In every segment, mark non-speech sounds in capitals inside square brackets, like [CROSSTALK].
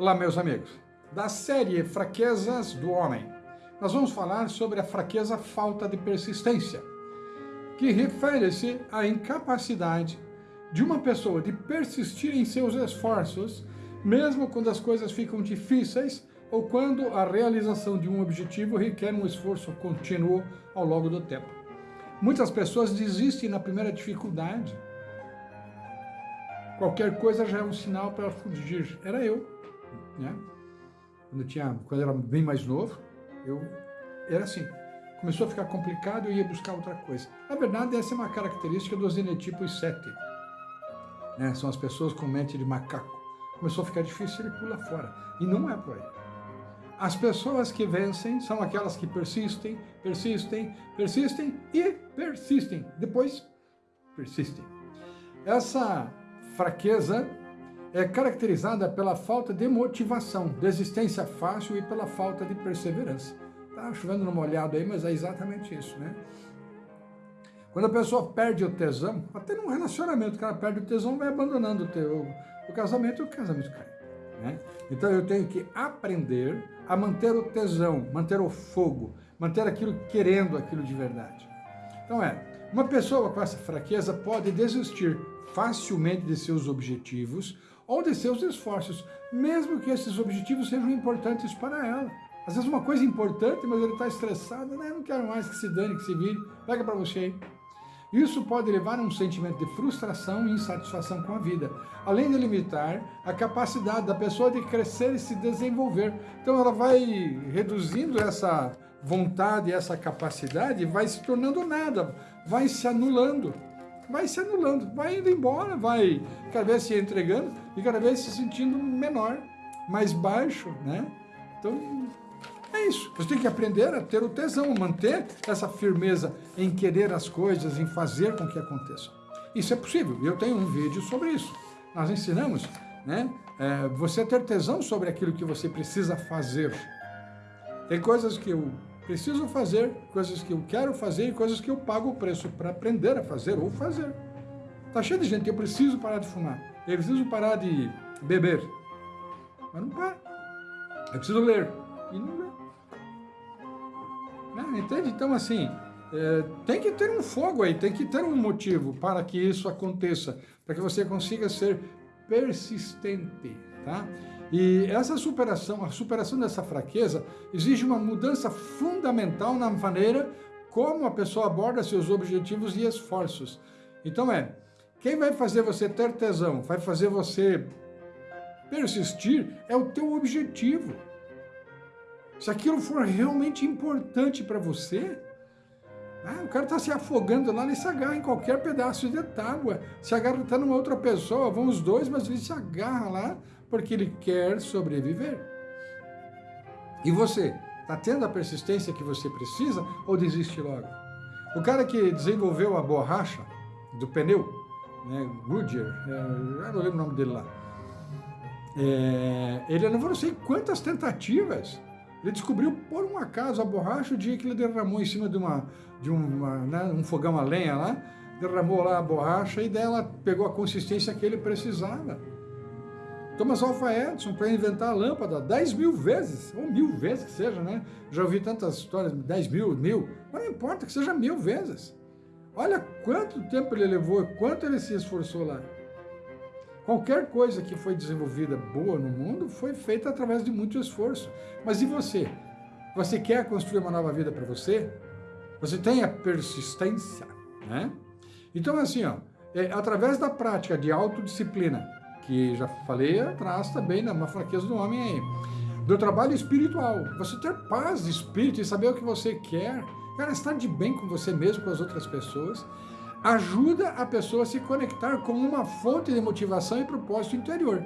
Olá, meus amigos. Da série Fraquezas do Homem, nós vamos falar sobre a fraqueza falta de persistência, que refere-se à incapacidade de uma pessoa de persistir em seus esforços, mesmo quando as coisas ficam difíceis ou quando a realização de um objetivo requer um esforço contínuo ao longo do tempo. Muitas pessoas desistem na primeira dificuldade. Qualquer coisa já é um sinal para fugir. Era eu né? Quando eu, tinha, quando eu era bem mais novo, eu era assim. Começou a ficar complicado, eu ia buscar outra coisa. Na verdade, essa é uma característica dos genetipos 7. Né? São as pessoas com mente de macaco. Começou a ficar difícil, ele pula fora. E não é por aí. As pessoas que vencem são aquelas que persistem, persistem, persistem e persistem. Depois, persistem. Essa fraqueza é caracterizada pela falta de motivação, desistência fácil e pela falta de perseverança. Tá chovendo no molhado aí, mas é exatamente isso, né? Quando a pessoa perde o tesão, até num relacionamento, o cara perde o tesão, vai abandonando o, teu, o casamento e o casamento cai. Né? Então eu tenho que aprender a manter o tesão, manter o fogo, manter aquilo querendo aquilo de verdade. Então é, uma pessoa com essa fraqueza pode desistir facilmente de seus objetivos ou de seus esforços, mesmo que esses objetivos sejam importantes para ela. Às vezes uma coisa importante, mas ele está estressado, né? não quero mais que se dane, que se vire, pega para você aí. Isso pode levar a um sentimento de frustração e insatisfação com a vida, além de limitar a capacidade da pessoa de crescer e se desenvolver. Então ela vai reduzindo essa vontade, essa capacidade, vai se tornando nada, vai se anulando vai se anulando, vai indo embora, vai cada vez se entregando e cada vez se sentindo menor, mais baixo, né? Então, é isso. Você tem que aprender a ter o tesão, manter essa firmeza em querer as coisas, em fazer com que aconteçam. Isso é possível. Eu tenho um vídeo sobre isso. Nós ensinamos, né? É, você ter tesão sobre aquilo que você precisa fazer. Tem coisas que eu preciso fazer, coisas que eu quero fazer e coisas que eu pago o preço para aprender a fazer ou fazer. Tá cheio de gente, eu preciso parar de fumar, eu preciso parar de beber, mas não para. Eu preciso ler, e não lê. Né? Entende? Então, assim, é, tem que ter um fogo aí, tem que ter um motivo para que isso aconteça, para que você consiga ser persistente, tá? E essa superação, a superação dessa fraqueza, exige uma mudança fundamental na maneira como a pessoa aborda seus objetivos e esforços. Então é, quem vai fazer você ter tesão, vai fazer você persistir, é o teu objetivo. Se aquilo for realmente importante para você, ah, o cara está se afogando lá, ele se agarra em qualquer pedaço de tábua, se agarra até numa outra pessoa, vão os dois, mas ele se agarra lá porque ele quer sobreviver. E você, está tendo a persistência que você precisa ou desiste logo? O cara que desenvolveu a borracha do pneu, né, Goodyear, é, não lembro o nome dele lá, é, ele levou não sei quantas tentativas ele descobriu, por um acaso, a borracha o dia que ele derramou em cima de, uma, de uma, né, um fogão a lenha lá, derramou lá a borracha e dela pegou a consistência que ele precisava. Thomas Alva Edison, para inventar a lâmpada, 10 mil vezes, ou mil vezes que seja, né? Já ouvi tantas histórias, 10 mil, mil, mas não importa que seja mil vezes. Olha quanto tempo ele levou, quanto ele se esforçou lá. Qualquer coisa que foi desenvolvida boa no mundo foi feita através de muito esforço. Mas e você? Você quer construir uma nova vida para você? Você tem a persistência, né? Então, assim, ó, é, através da prática de autodisciplina, que já falei atrás também, na fraqueza do homem aí, do trabalho espiritual, você ter paz de espírito e saber o que você quer, cara, estar de bem com você mesmo, com as outras pessoas, ajuda a pessoa a se conectar com uma fonte de motivação e propósito interior,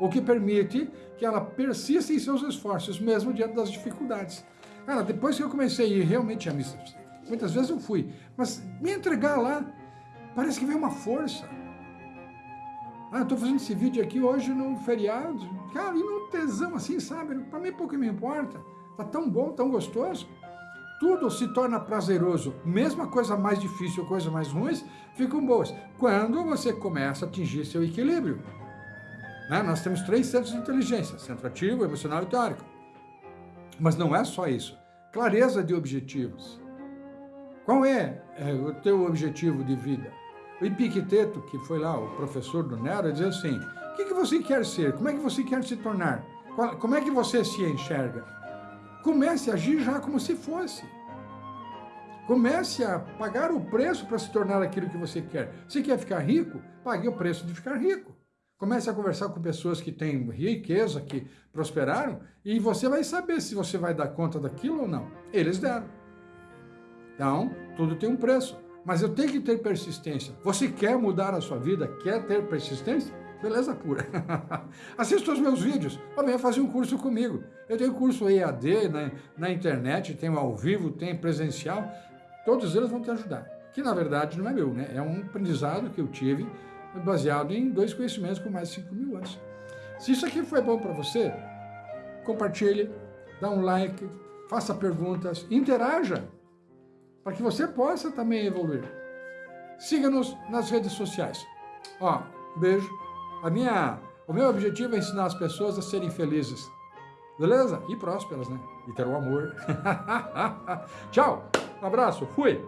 o que permite que ela persista em seus esforços, mesmo diante das dificuldades. Cara, depois que eu comecei a ir realmente a missa, muitas vezes eu fui, mas me entregar lá, parece que veio uma força. Ah, estou fazendo esse vídeo aqui hoje no feriado, cara, e no tesão assim, sabe? Para mim pouco me importa, tá tão bom, tão gostoso tudo se torna prazeroso, mesmo a coisa mais difícil, coisa mais ruins, ficam boas, quando você começa a atingir seu equilíbrio. Né? Nós temos três centros de inteligência, centro ativo, emocional e teórico. Mas não é só isso. Clareza de objetivos. Qual é, é o teu objetivo de vida? O Epicteto, que foi lá o professor do Nero, dizia assim, o que, que você quer ser? Como é que você quer se tornar? Como é que você se enxerga? Comece a agir já como se fosse. Comece a pagar o preço para se tornar aquilo que você quer. Se quer ficar rico, pague o preço de ficar rico. Comece a conversar com pessoas que têm riqueza, que prosperaram, e você vai saber se você vai dar conta daquilo ou não. Eles deram. Então, tudo tem um preço. Mas eu tenho que ter persistência. Você quer mudar a sua vida? Quer ter persistência? Beleza pura. [LAUGHS] Assista os meus vídeos. Ou venha fazer um curso comigo. Eu tenho curso EAD na, na internet, tenho ao vivo, tenho presencial. Todos eles vão te ajudar. Que na verdade não é meu, né? É um aprendizado que eu tive baseado em dois conhecimentos com mais de 5 mil anos. Se isso aqui foi bom para você, compartilhe, dá um like, faça perguntas, interaja, para que você possa também evoluir. Siga-nos nas redes sociais. Ó, beijo. A minha, o meu objetivo é ensinar as pessoas a serem felizes. Beleza? E prósperas, né? E ter o amor. [LAUGHS] Tchau. Um abraço. Fui.